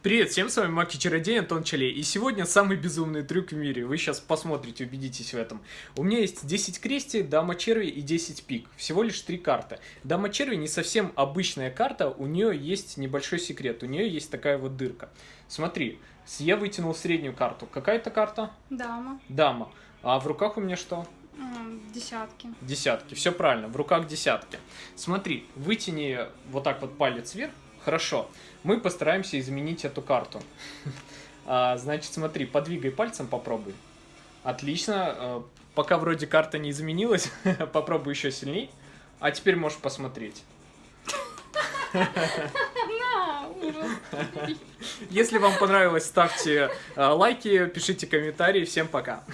Привет всем, с вами Маки Чародей Антон Чалей, и сегодня самый безумный трюк в мире, вы сейчас посмотрите, убедитесь в этом. У меня есть 10 крести, дама черви и 10 пик, всего лишь 3 карты. Дама черви не совсем обычная карта, у нее есть небольшой секрет, у нее есть такая вот дырка. Смотри, я вытянул среднюю карту, какая это карта? Дама. Дама. А в руках у меня что? Десятки. Десятки, все правильно, в руках десятки. Смотри, вытяни вот так вот палец вверх, Хорошо, мы постараемся изменить эту карту. А, значит, смотри, подвигай пальцем, попробуй. Отлично. А, пока вроде карта не изменилась, попробуй еще сильней. А теперь можешь посмотреть. Если вам понравилось, ставьте а, лайки, пишите комментарии. Всем пока.